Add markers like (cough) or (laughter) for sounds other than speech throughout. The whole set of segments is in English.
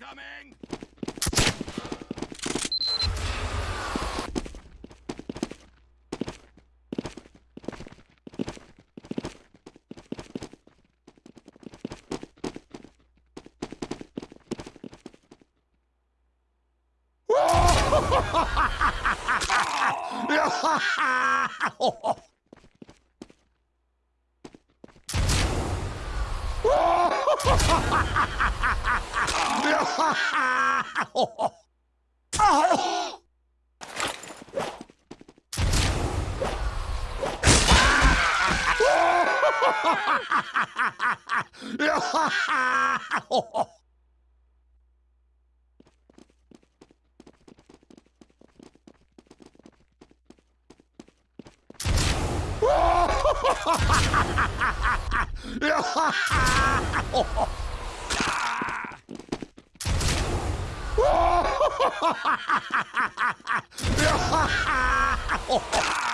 Incoming! (laughs) Ha ha ha ha!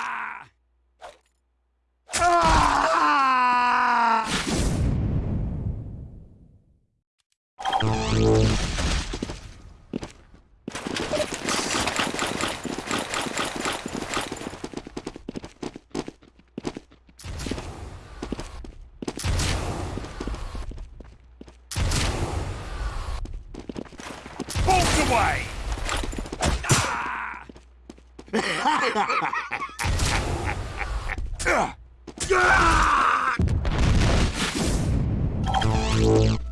Heads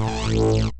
up! Head all over four counties!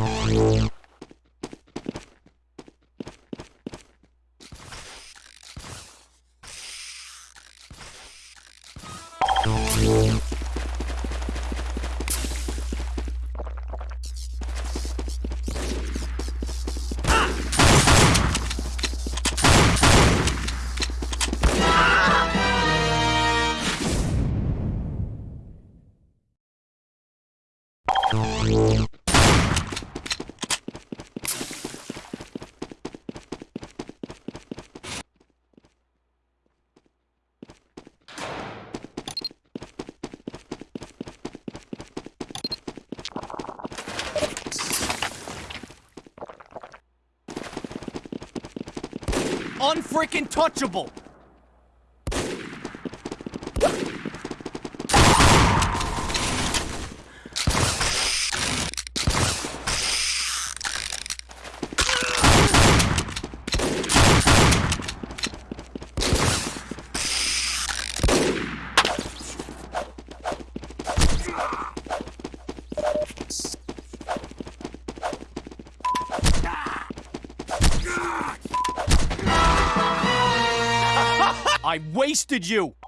Música unfreaking touchable. Wasted you!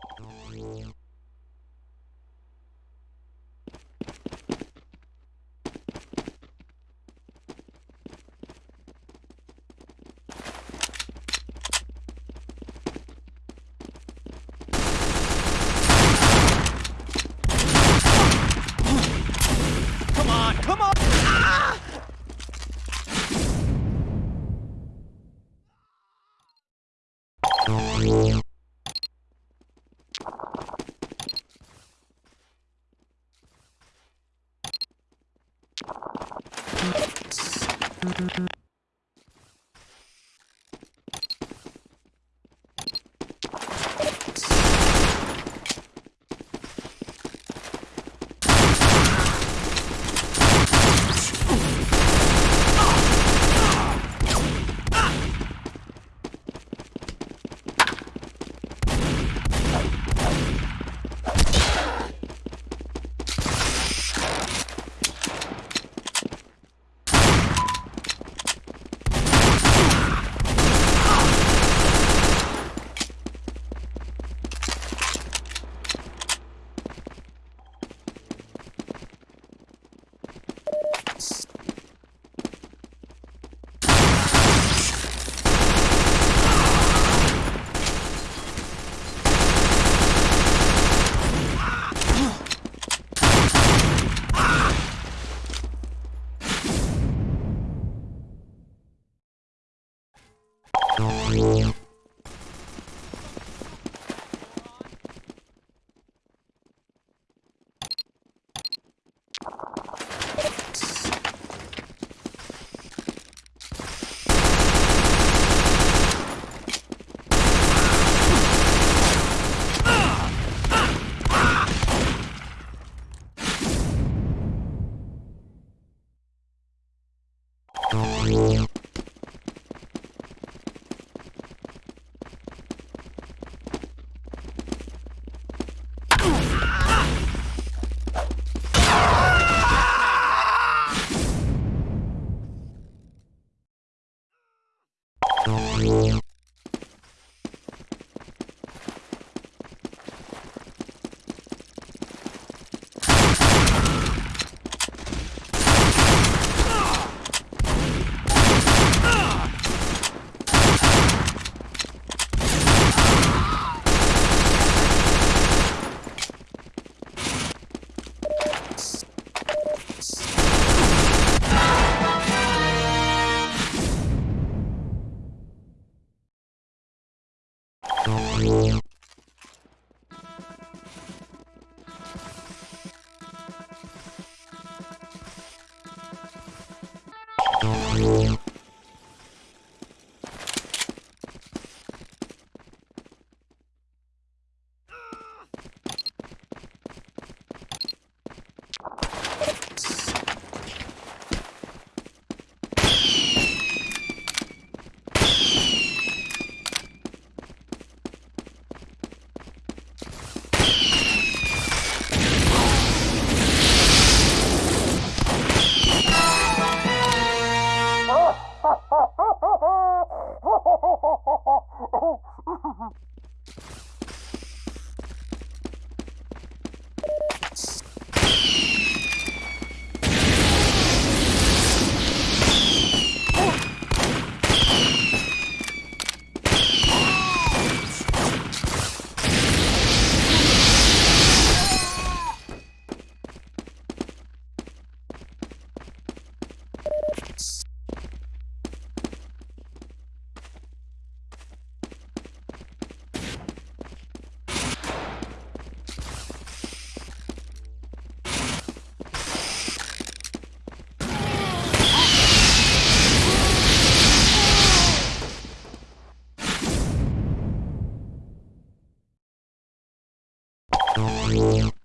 Thank you.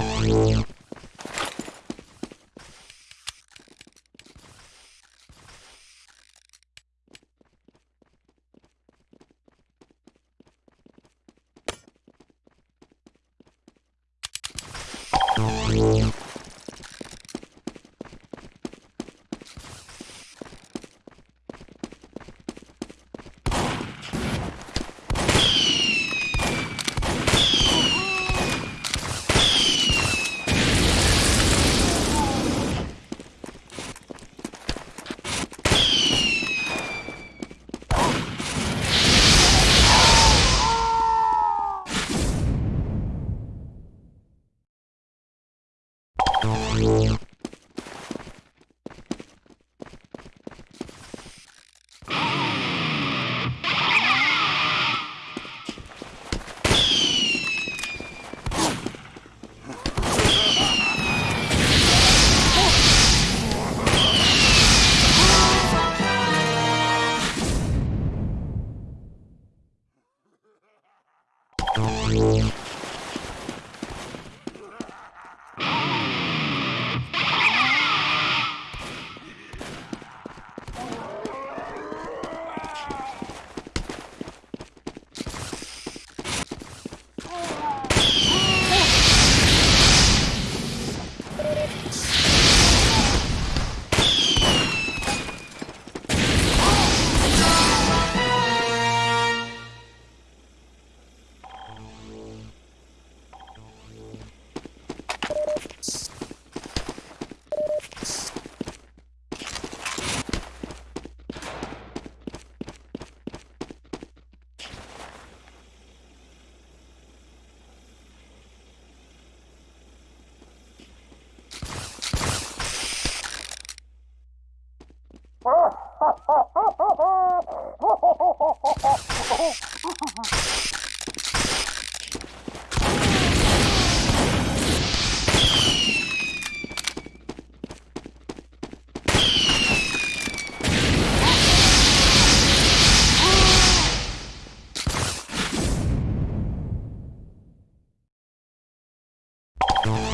Música Thank you.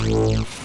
Thank you.